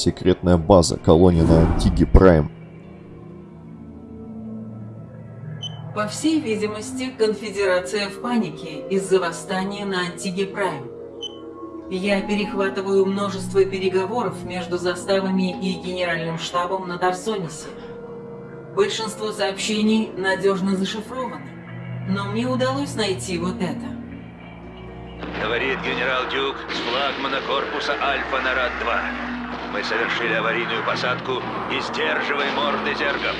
Секретная база, колония на Антиге Прайм. По всей видимости, конфедерация в панике из-за восстания на Антиге Прайм. Я перехватываю множество переговоров между заставами и генеральным штабом на Тарсонисе. Большинство сообщений надежно зашифрованы, но мне удалось найти вот это. Говорит генерал Дюк с флагмана корпуса Альфа на Рад-2. Мы совершили аварийную посадку и сдерживаем морды зергов.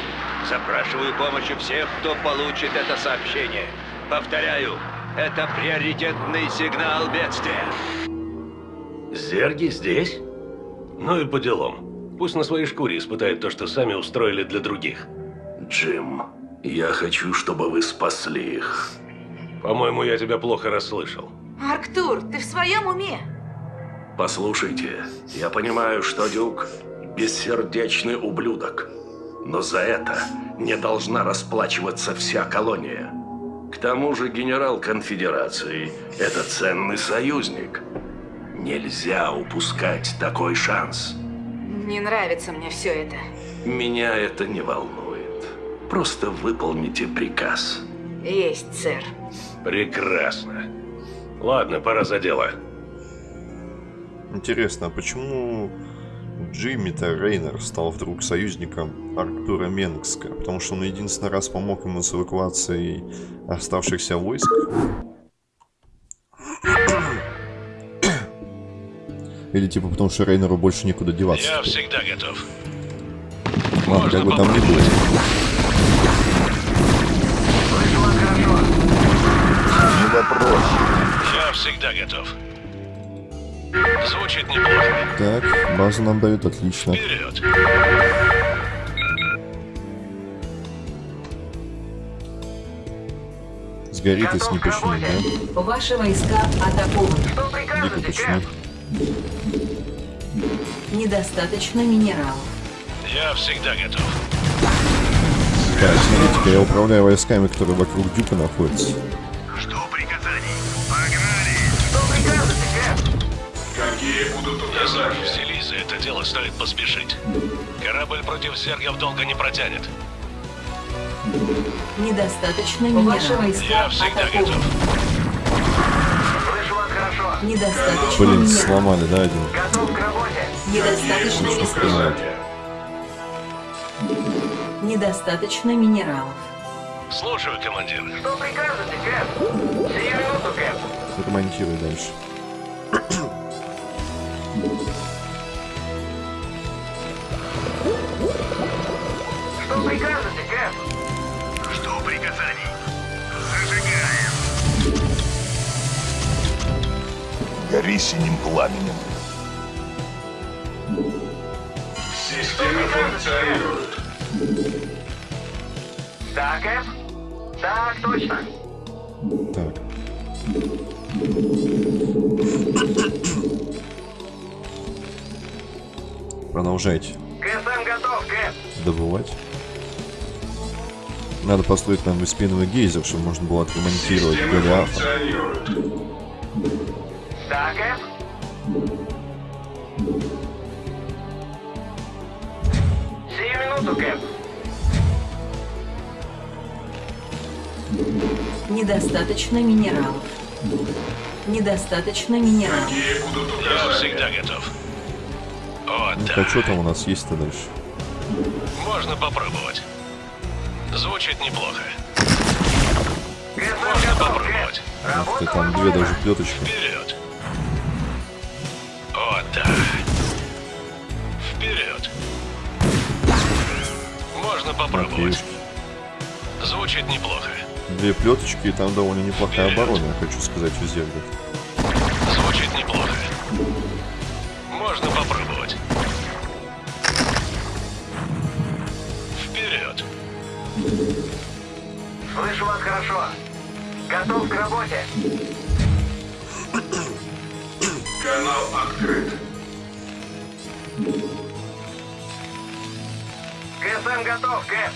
Запрашиваю помощи всех, кто получит это сообщение. Повторяю, это приоритетный сигнал бедствия. Зерги здесь? Ну и по делам. Пусть на своей шкуре испытают то, что сами устроили для других. Джим, я хочу, чтобы вы спасли их. По-моему, я тебя плохо расслышал. Арктур, ты в своем уме? Послушайте, я понимаю, что Дюк – бессердечный ублюдок. Но за это не должна расплачиваться вся колония. К тому же генерал конфедерации – это ценный союзник. Нельзя упускать такой шанс. Не нравится мне все это. Меня это не волнует. Просто выполните приказ. Есть, сэр. Прекрасно. Ладно, пора за дело. Интересно, а почему Джимми-то Рейнер стал вдруг союзником Арктура Менгска? Потому что он единственный раз помог ему с эвакуацией оставшихся войск? Или типа потому что Рейнеру больше некуда деваться? Я всегда готов. Ладно, как бы там ни было. Не вопрос. Я всегда готов. Звучит неплохо. Так, базу нам дают, отлично. Вперед! Сгорит, если не починить, да? Ваши войска атакованы. Дико починить. Недостаточно минералов. Я всегда готов. Так, смотрите-ка, я управляю войсками, которые вокруг Дюка находятся. Какие будут указания? взялись за это дело, стоит поспешить. Корабль против зергов долго не протянет. Недостаточно минералов. Ваши войска Я всегда атакованы. готов. Недостаточно Блин, сломали, да, один? Готов к работе. Недостаточно указания? Недостаточно минералов. Слушаю, командир. Что прикажете, Кэп? Сию минуту, Кэп. Ремонтируй дальше. Что прикажете, Кэп? Жду приказаний. Зажигаем. Гори синим пламенем. Система функционирует. Да, Кэп? Так, точно. Так. Продолжайте КСМ готов, Кэп. добывать. Надо построить нам беспиновый гейзер, чтобы можно было отремонтировать Голиафа. Да, Кэп? Сию минуту, Кэп. Недостаточно минералов. Недостаточно минералов. Я всегда готов. Вот Ну-ка, так. что там у нас есть-то дальше? Можно попробовать. Звучит неплохо. Можно попробовать. Ух ты, там две даже плеточки. Вперед! Вот так. Вперед! Можно попробовать. Звучит неплохо. Две плеточки, и там довольно неплохая оборона, я хочу сказать, у зергов. Готов к работе. Канал открыт. КСМ готов, ГЭП.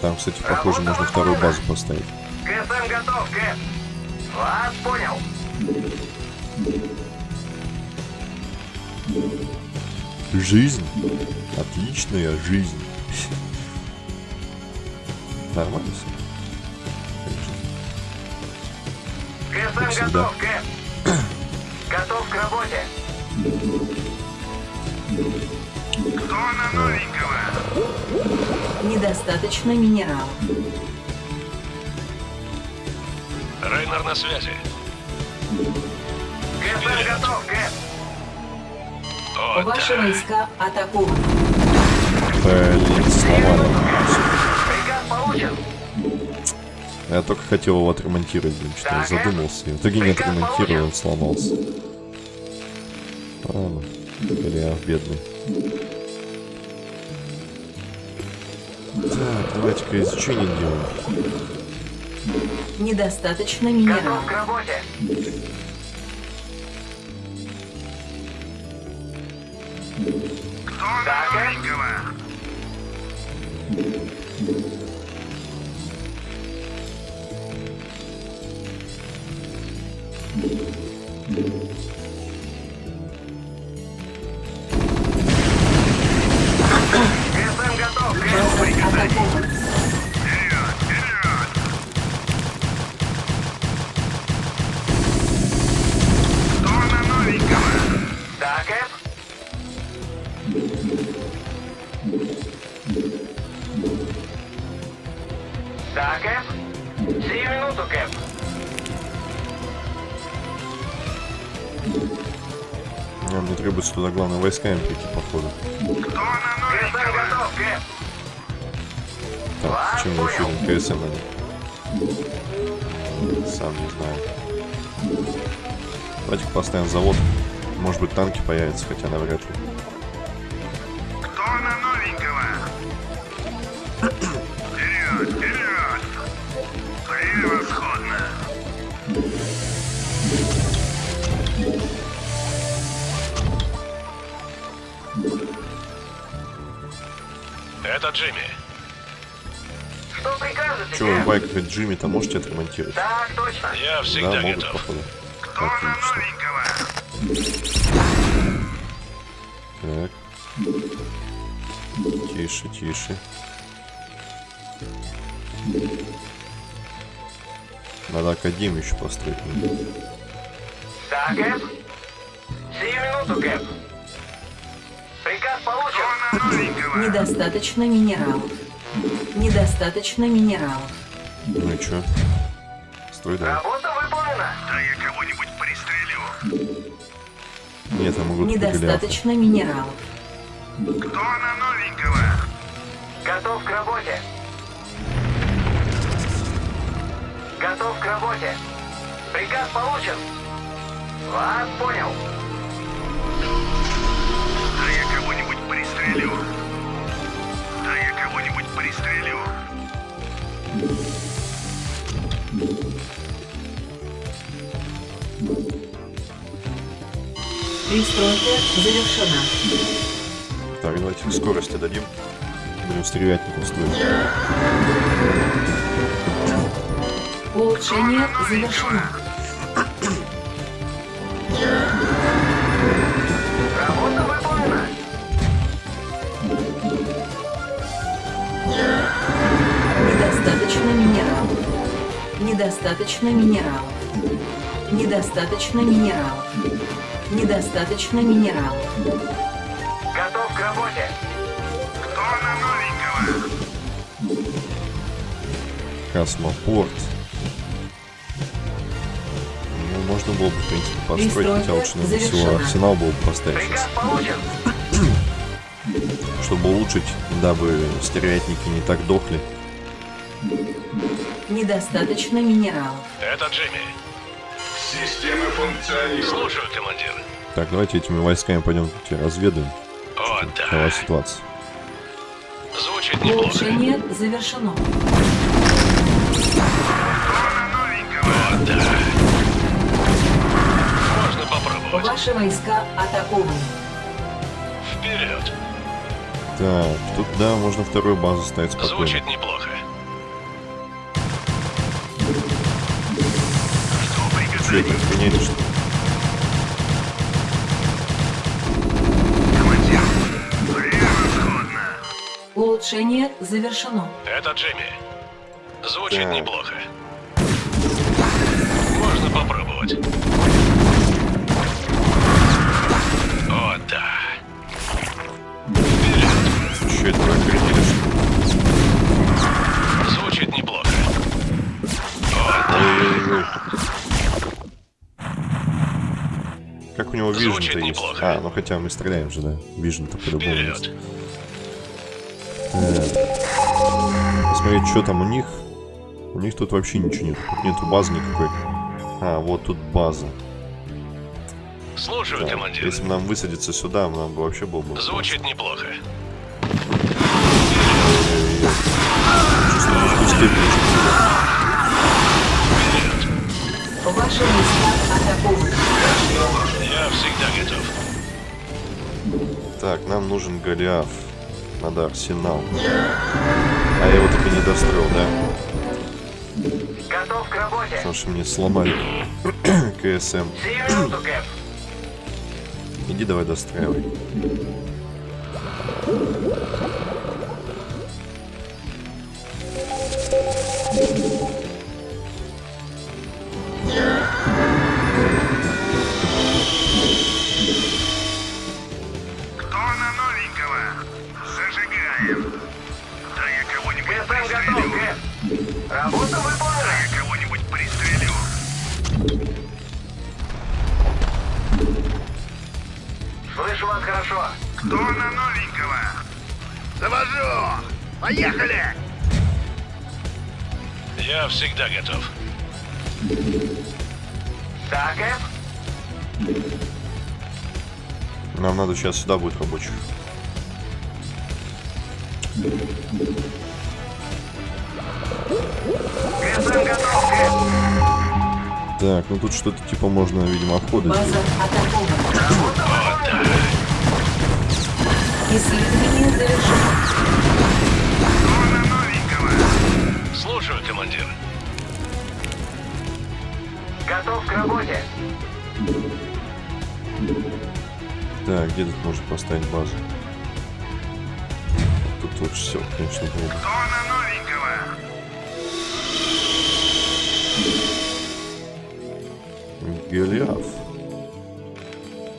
Там, кстати, похоже, можно вторую базу поставить. КСМ готов, Кэп. Вас понял. Жизнь. Отличная жизнь. Нормально все. КСМ готов, Кэп. Готов к работе. Кто на новенького? Недостаточно минералов. Рейнер на связи. КСМ готов, Кэп. О, Ваши да. войска атакованы. Блин, сломали. Приказ получен. Я только хотел его отремонтировать, блин, что я задумался. И в итоге не отремонтировал, он сломался. Ладно, Голиаф бедный. Так, давайте-ка изучение делаем. Недостаточно Готов минералов. к работе. Кто на новенького? Войсками прийти, походу. Так, чем мы еще КСМ? Сам не знаю. Давайте-ка поставим завод. Может быть танки появятся, хотя навряд ли. Джимми. Что прикажете, Че, вы байк хоть Джимми-то можете отремонтировать? Так, точно. Я Да, всегда могут, готов. походу. Отлично. Так. Тише, тише. Надо академию еще построить. Да, Кэп? Сию минуту, Кэп. Недостаточно минералов. Недостаточно минералов. Ну и чё? Строй давай. Работа выполнена. Да я кого-нибудь пристрелю. Нет, я могу только Голиафа. Недостаточно минералов. Кто на новенького? Готов к работе. Готов к работе. Приказ получен. Вас понял. Пристрелю. Да я кого-нибудь пристрелю. Пристройка завершена. Так, давайте скорости дадим. Будем стрелятников строить. Улучшение завершено. Недостаточно минералов. Недостаточно минералов. Недостаточно минералов. Готов к работе. Кто на новенького? Космопорт. Ну, можно было бы, в принципе, построить, Пристройка хотя лучше, наверное, всего арсенал был бы поставить сейчас. Чтобы улучшить, дабы стервятники не так дохли. Недостаточно минералов. Это Джимми. Системы функционируют. Слушаю, командир. Так, давайте этими войсками пойдем разведаем. О, Какова да. ситуация. Звучит неплохо. Улучшение завершено. О, да. Можно попробовать. Ваши войска атакованы. Вперед. Так, тут, да, можно вторую базу ставить спокойно. Звучит неплохо. Это охренели, что? Командир, превосходно. Улучшение завершено. Это Джимми. Звучит Так. неплохо. Можно попробовать. О, да. Что это Vision Звучит есть? неплохо. А, ну хотя мы стреляем же, да? Vision -то по-любому есть. Посмотреть, что там у них. У них тут вообще ничего нет. Тут нету базы никакой. А, вот тут база. Слушаю, Так, командир. Если бы нам высадиться сюда, нам бы вообще было бы... Звучит неплохо. Чувствую низкую степень. Ваши войска атакованы. Я всегда готов. Так, нам нужен Голиаф. Надо арсенал. А я его так и не достроил, да? Готов к работе. Потому что мне сломали КСМ. Кэп. Иди давай достраивай. Поехали! Я всегда готов. Да, Кэп? Нам надо сейчас сюда будет рабочих. Кэп. Так, ну тут что-то типа можно, видимо, обходы База сделать. атакована. Исследование завершено. Готов к работе. Так, где тут можно поставить базу? Тут лучше всего, конечно, было бы. Кто на новенького? Голиаф.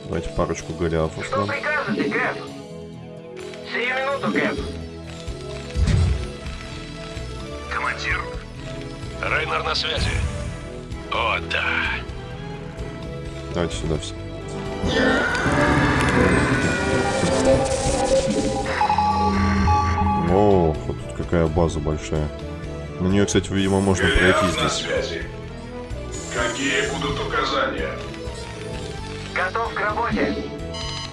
Давайте парочку Голиафов Что нам. прикажете, Кэп? Сию минуту, Кэп. Командир, Рейнер на связи. О, да. Давайте сюда все. О, вот тут какая база большая. На нее, кстати, видимо, можно пройти здесь. связи. Какие будут указания? Готов к работе.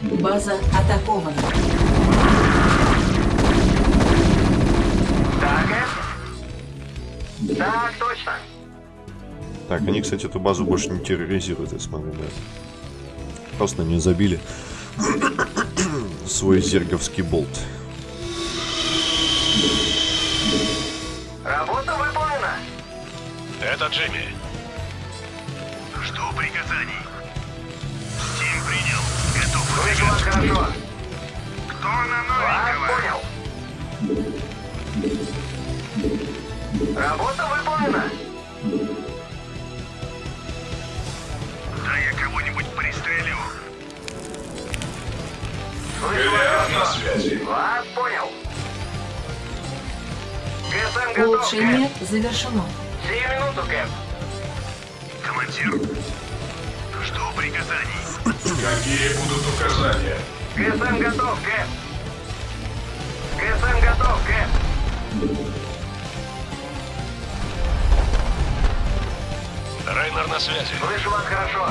База атакована. Да, Кэп? Так, точно. Так, они, кстати, эту базу больше не терроризируют, я смотрю, да. Просто не забили свой зерговский болт. Работа выполнена. Это Джимми. жду приказаний. Тим принял. Готов Слышу вас хорошо. Кто на новенького? понял. Работа выполнена. Улучшение завершено. Сию минуту, Кэп. Командир, жду приказаний. Какие будут указания? КСМ готов, Кэп. КСМ готов, Кэп. Рейнер на связи. Слышу вас хорошо.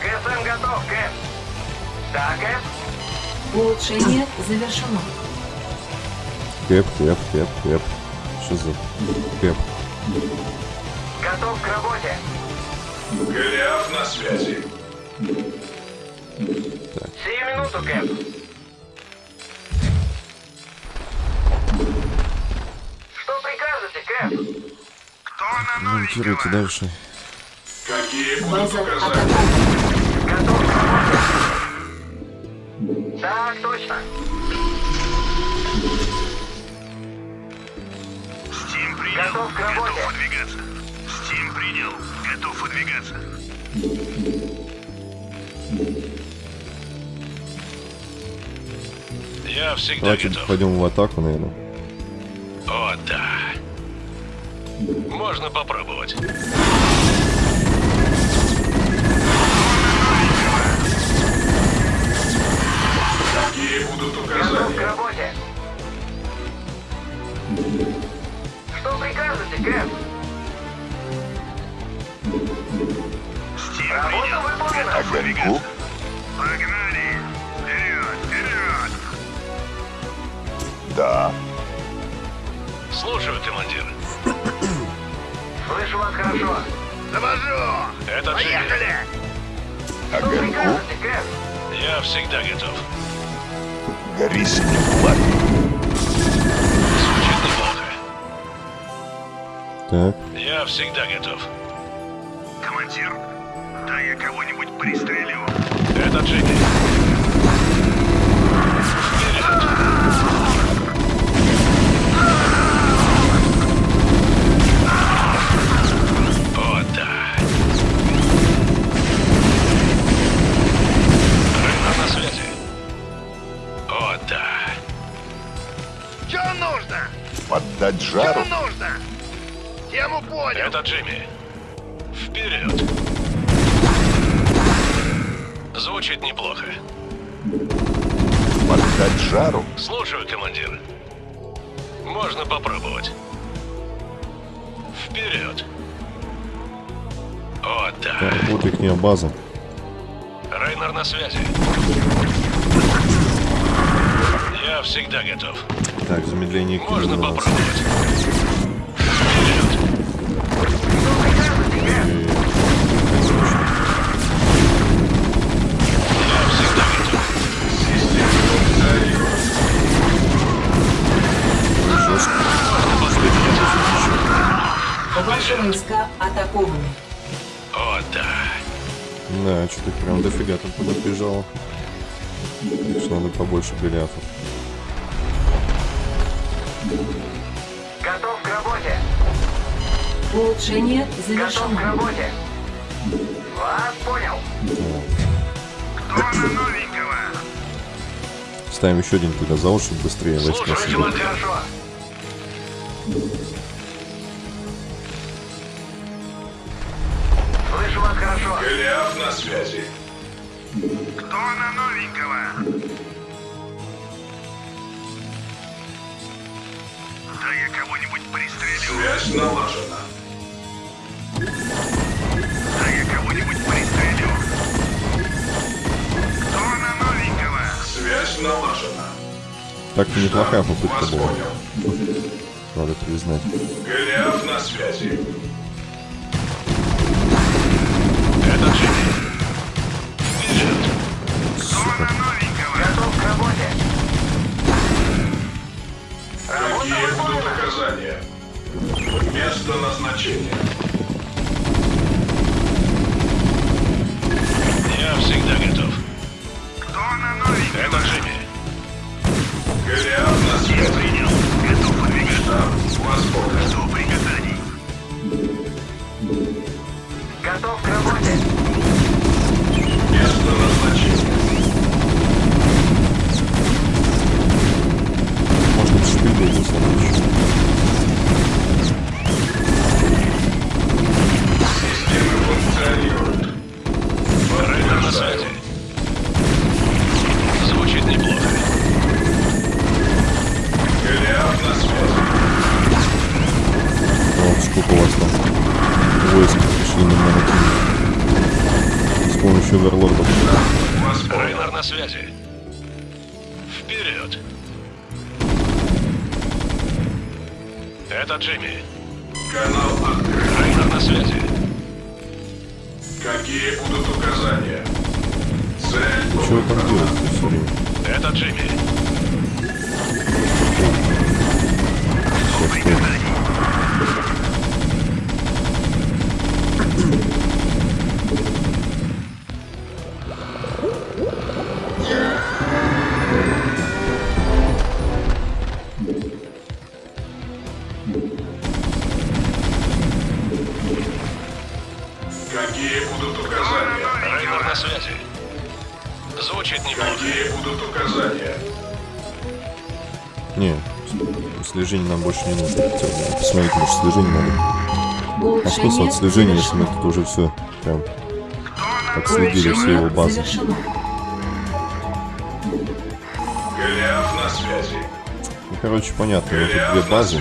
КСМ готов, Кэп. Да, Кэп? Улучшение завершено. Кэп, кэп, кэп, кэп. Что за кэп? Готов к работе. Голиаф на связи. Сию минуту, Кэп. Что прикажете, Кэп? Кто на Монтируйте новенького? дальше. Какие будут указания? Готов к работе. Так точно. Принял. Готов к работе. Готов выдвигаться. Стим принял. Готов выдвигаться. Я всегда Давайте готов. пойдем в атаку, наверное. О, да. Можно попробовать. Какие будут Готов к указания? работе. Что прикажете, Кэп? Стим Работа выполнена. Готов выдвигаться. Погнали. Вперед, вперед. Да. Слушаю, командир. Слышу вас хорошо. Завожу. Это. Поехали. Что прикажете, Кэп? Я всегда готов. Гори синим пламенем. Так, Я всегда готов. Командир, да я кого-нибудь пристрелю. Это Джимми. О, да. Рейнер на связи. О, да. Что нужно? Поддать Что жару? нужно? Тему понял. Это Джимми. Вперед. Звучит неплохо. Поддать жару? Слушаю, командир. Можно попробовать. Вперед. Да. так, вот их база. Рейнер на связи. Я всегда готов. Так, замедление Можно попробовать. Ваши войска атакованы. О, да. Да, что-то прям дофига там поднапряжало. Так что надо побольше беляфов. Готов к работе. Улучшение Готов к завершено. работе. Вас понял. Кто на новенького? Ставим еще один туда за уши быстрее войска Слушай, себе. командир. Хорошо. Голиаф на связи. Кто на новенького? Да я кого-нибудь пристрелю. Связь налажена. Да я кого-нибудь пристрелю. Кто на новенького? Связь налажена. Так-то неплохая попытка была, надо признать. Голиаф на связи. Это Джимми. Вперед. Кто на новенького? Готов к работе. Какие будут выполнена. указания? Место назначения. Я всегда готов. Кто на новенького? Это Джимми. Посмотрите, может слежение надо. А смысл от слежения, если мы тут уже все прям отследили все его базы? завершено. Ну, короче, понятно, вот тут две базы.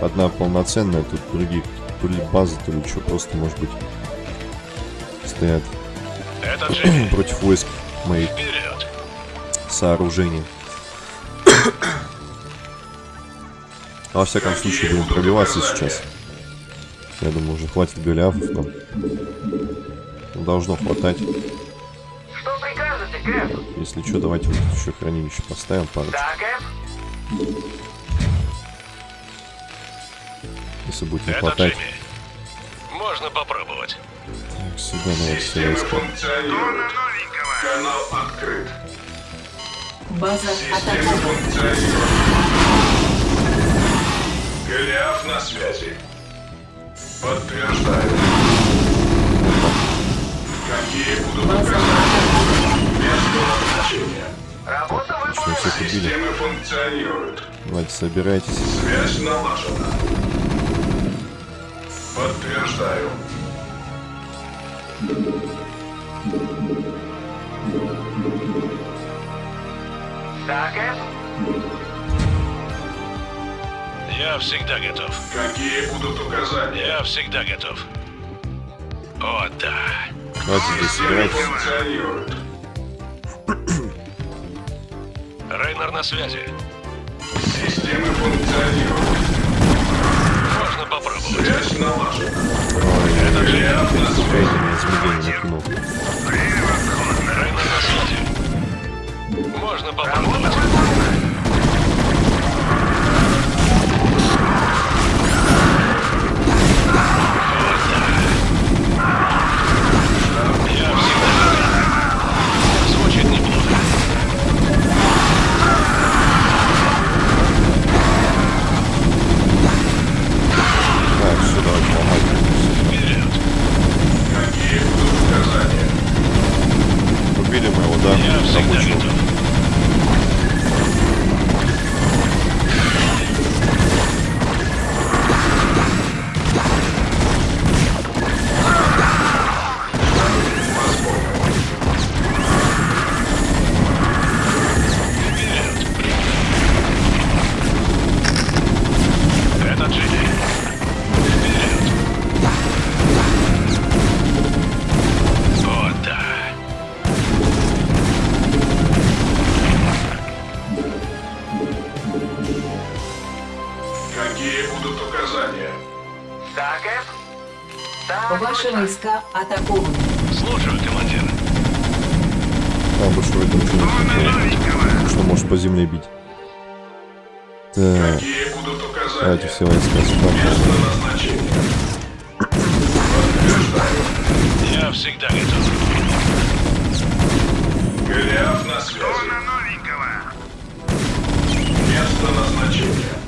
Одна полноценная, тут другие то ли базы, то ли что, просто, может быть, стоят против войск моих сооружений. А Во всяком случае, будем пробиваться сейчас. Я думаю, уже хватит голиафов нам. Ну, Должно хватать. Что прикажете, Кэп? Если что, давайте вот еще хранилище поставим пару. Да, Кэп? Если будет не Это хватать. Джимми. Можно попробовать. Так, сюда давайте все войска. Канал открыт. База атакована. Голиаф на связи. Подтверждаю. Какие будут указания? Место назначения. Работа Что, выполнена. Системы функционируют. Давайте собирайтесь. Связь налажена. Подтверждаю. Да, Кэп? Я всегда готов. Какие будут указания? Я всегда готов. О, да. Давайте здесь функционируют. Рейнер на связи. Системы функционируют. Можно попробовать. Связь налажена. Ой, накинул. Рейнер на связи. Можно попробовать. Ваши войска атакованы. Слушаю, командир. Там больше в этом ничего Что может по земле бить. Так, Какие будут указания? давайте все войска сюда. Место назначения. Подтверждаю. Я всегда готов. Голиаф на связи. Место назначения.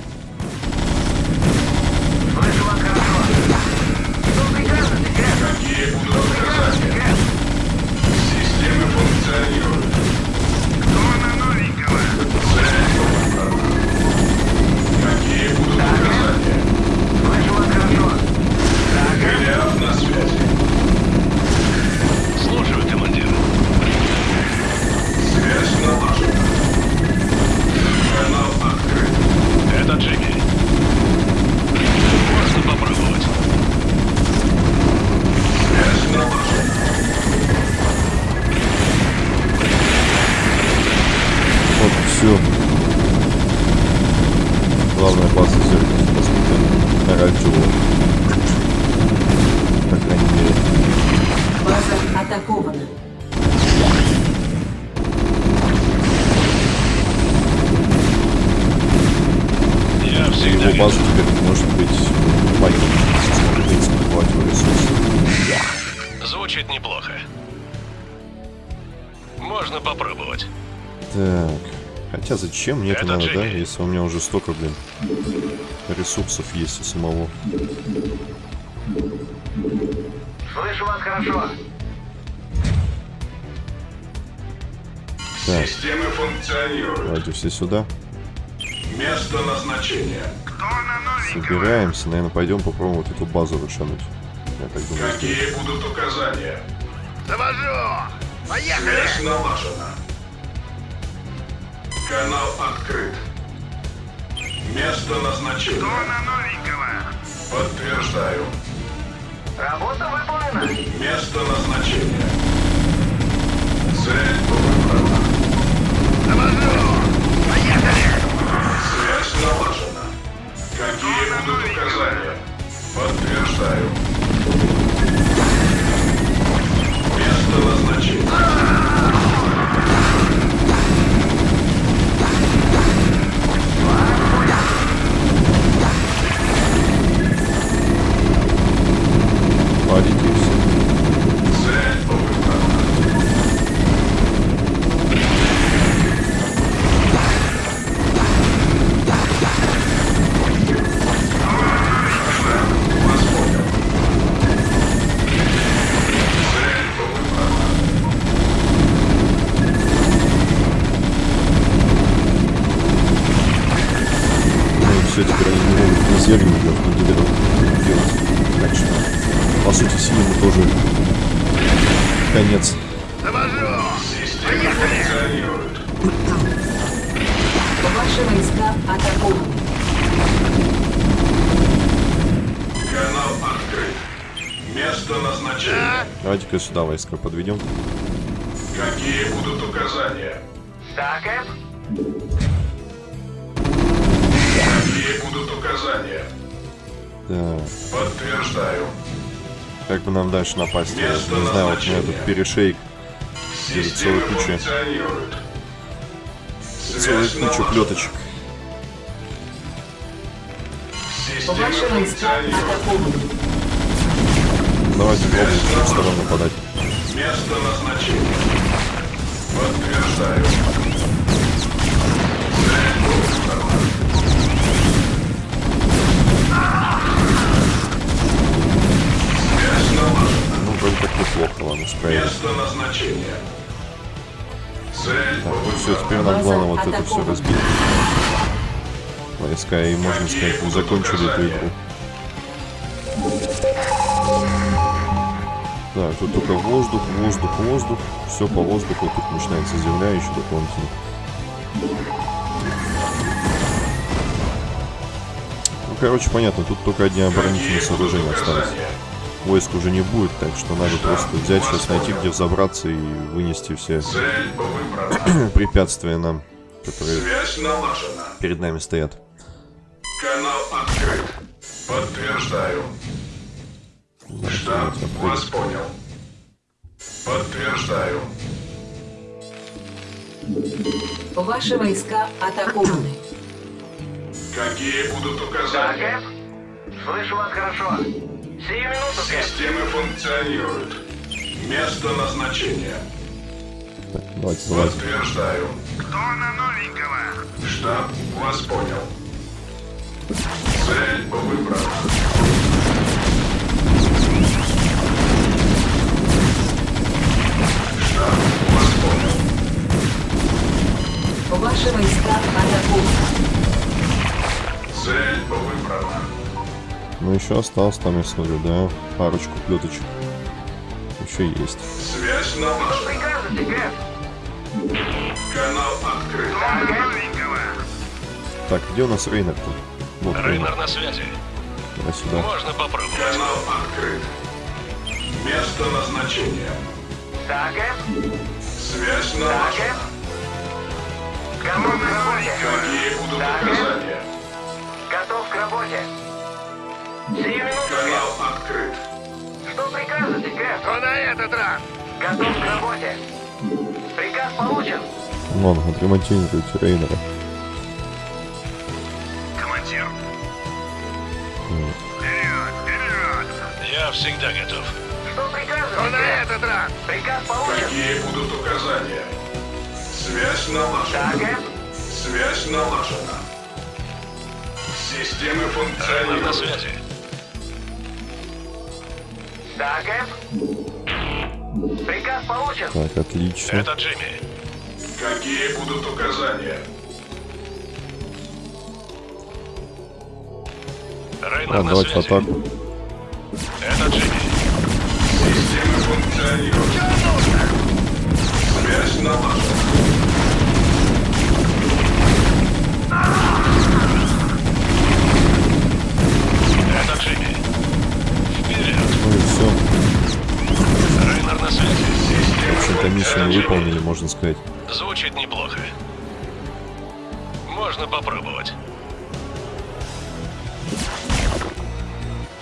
Это Джимми. Можно попробовать. Вот, все. Главная база зеркала разбита. Оранжевого. По крайней мере. База атакована. Его базу теперь может быть принципе, хватит его ресурсов. Звучит неплохо. Можно попробовать. Так. Хотя зачем мне это Это надо, да? Джимми. Если у меня уже столько, блин, ресурсов есть у самого. Слышу вас хорошо. Так, Системы функционируют. давайте все сюда. Место назначения. Кто на? Собираемся, наверное, пойдем попробуем вот эту базу вышануть. Я так думаю. Какие будут указания? Завожу! Поехали! Связь налажена. Канал открыт. Место назначения. Кто на новенького? Подтверждаю. Работа выполнена. Место назначения. Место назначения. Давайте-ка сюда войска подведем. Какие будут указания? Так, Эп? Какие будут указания? Да. Подтверждаю. Как бы нам дальше напасть? Я Место не знаю, вот у меня тут перешейк. Функционируют. Целая Связь куча налажена. плеточек. Функционируют. атакованы. Давайте пробуем с двух сторон нападать. Место назначения. Подтверждаю. Ну, вроде как неплохо, ладно, справились. Место назначения. Цель Так, ну все, теперь нам главное вот это все разбить. Войска, и можно сказать, мы закончили эту игру. Так, тут только воздух, воздух, воздух. Все по воздуху, тут начинается земля еще дополнительно. Ну, короче, понятно, тут только одни оборонительные сооружения остались. Войск уже не будет, так что надо просто взять, сейчас найти, где взобраться и вынести все препятствия нам, которые перед нами стоят. Канал открыт. Подтверждаю. Штаб Давайте вас понял. Подтверждаю. Ваши войска атакованы. Какие будут указания? Эп? Слышу вас хорошо. Сию минуту, Кэп. Системы функционируют. Место назначения. Так, давайте залазим. Подтверждаю. Кто на новенького? Штаб вас понял. Цель выбрана. Ваши войска атакованы. Цель выбрана. Ну, еще осталось там, я смотрю, да, парочку плеточек. Еще есть. Связь. Прикажете, Кэп? Канал открыт. Так, где у нас Рейнер-то? Вот Рейнер. Рейнер на связи. Давай сюда. Можно попробовать. Канал открыт. Место назначения. Так? Связь Так, налажена. Эп? Готов к работе. Какие будут Так, указания? Готов к работе. Сию минуту. Канал открыт. Что прикажете, Кэп? Что на этот раз? Готов к работе. Приказ получен. Вон, отремонтируйте Рейнера. Командир. Вперед, вперед. Я всегда готов. Что прикажете, Что на этот раз? Приказ получен. Какие будут указания? Связь налажена. Так, Эп? Связь налажена. Системы Рейнер на функционируют. связи. Так, Эп? Приказ получен. Так, отлично. Это Джимми. Какие будут указания? Рейнер на давайте в атаку. Это Джимми. Функционирует. Связь налажена. Джимми. Вперед. Ну все. Рейнер на связи. В общем-то, миссию выполнили, можно сказать. Звучит неплохо. Можно попробовать.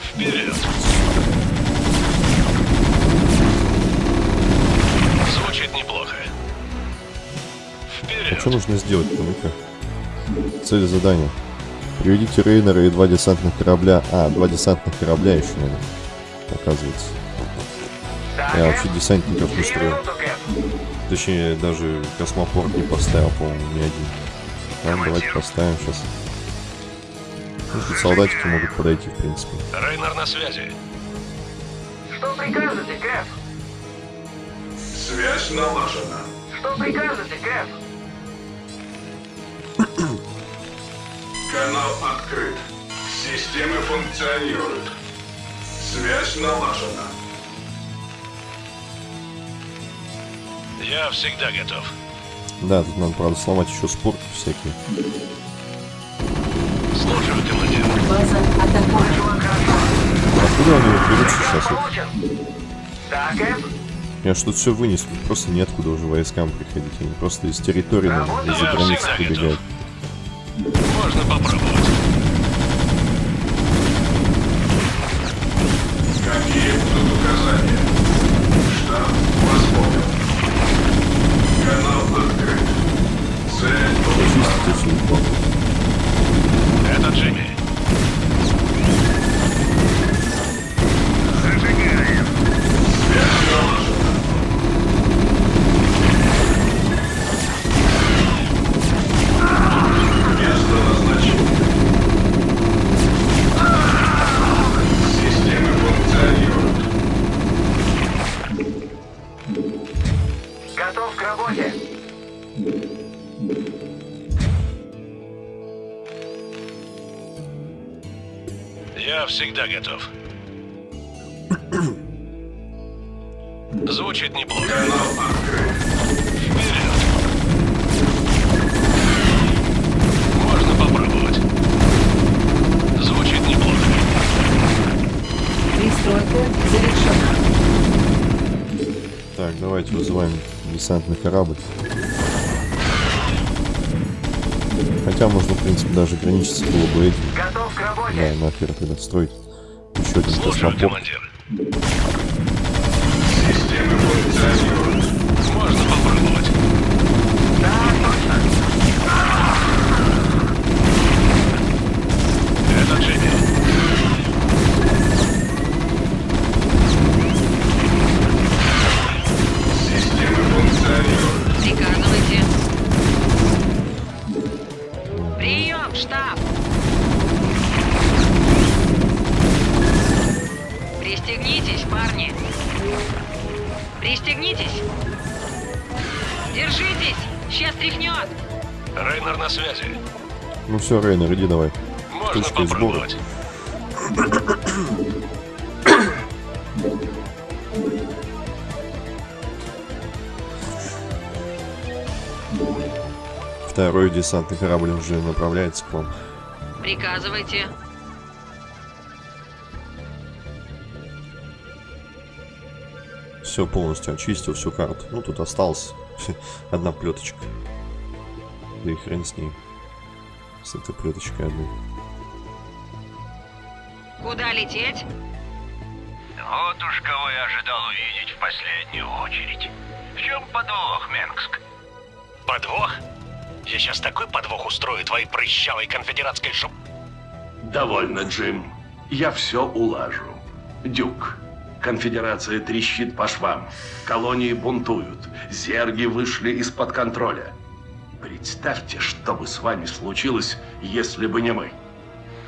Вперед. А что нужно сделать-то, ну-ка? Цель задания. Приведите Рейнера и два десантных корабля. А, два десантных корабля еще надо. Оказывается. Я вообще десантников не строил. Точнее, даже космопорт не поставил, по-моему, ни один. Ладно, давайте поставим сейчас. Ну, тут солдатики могут подойти, в принципе. Рейнер на связи. Что прикажете, Кэп? Связь налажена. Что прикажете, Кэп? Канал открыт. Системы функционируют. Связь налажена. Я всегда готов. Да, тут надо, правда, сломать еще спорки всякие. Слушаю, командир. База атакована. Откуда они сейчас? Вот Получен. Да, Кэп? Я что-то все вынес, тут просто неоткуда уже войскам приходить. Они просто из территории, наверное, из-за границы всегда прибегают. Можно попробовать. К работе. Я всегда готов. Звучит неплохо. Вперед. Можно попробовать. Звучит неплохо. Пристройка завершена. Так, давайте вызываем десантный корабль. Хотя можно, в принципе, даже ограничиться было бы этим. Готов к Да, работе. нахер тогда строить еще один космопорт. командир. Пристегнитесь. Держитесь. Сейчас тряхнет. Рейнер на связи. Ну все, Рейнер, иди давай. Можно Точка попробовать. Второй десантный корабль уже направляется к вам. Приказывайте. Все полностью очистил, всю карту. Ну, тут осталась одна плеточка. Да и хрен с ней. С этой плеточкой одной. Куда лететь? Вот уж кого я ожидал увидеть в последнюю очередь. В чем подвох, Менгск? Подвох? Я сейчас такой подвох устрою твоей прыщавой конфедератской шоп... Довольно, Джим. Я все улажу. Дюк, конфедерация трещит по швам. Колонии бунтуют. Зерги вышли из-под контроля. Представьте, что бы с вами случилось, если бы не мы.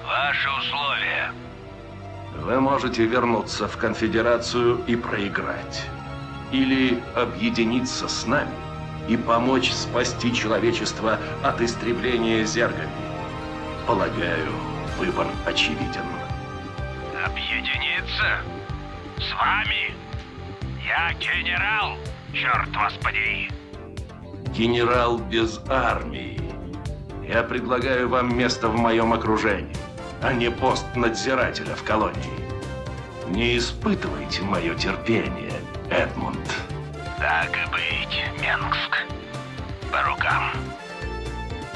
Ваши условия. Вы можете вернуться в конфедерацию и проиграть. Или объединиться с нами и помочь спасти человечество от истребления зергами. Полагаю, выбор очевиден. Объединиться? С вами? Я генерал, черт вас подери. Генерал без армии. Я предлагаю вам место в моем окружении, а не пост надзирателя в колонии. Не испытывайте мое терпение, Эдмунд. Так и быть, Менгск. По рукам.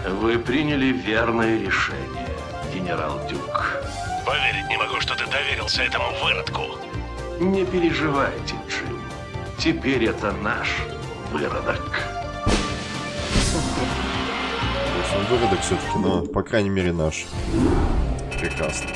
Вы приняли верное решение, генерал Дюк. Поверить не могу, что ты доверился этому выродку. Не переживайте, Джим. Теперь это наш выродок. Он выродок все-таки, но, по крайней мере, наш. Прекрасно.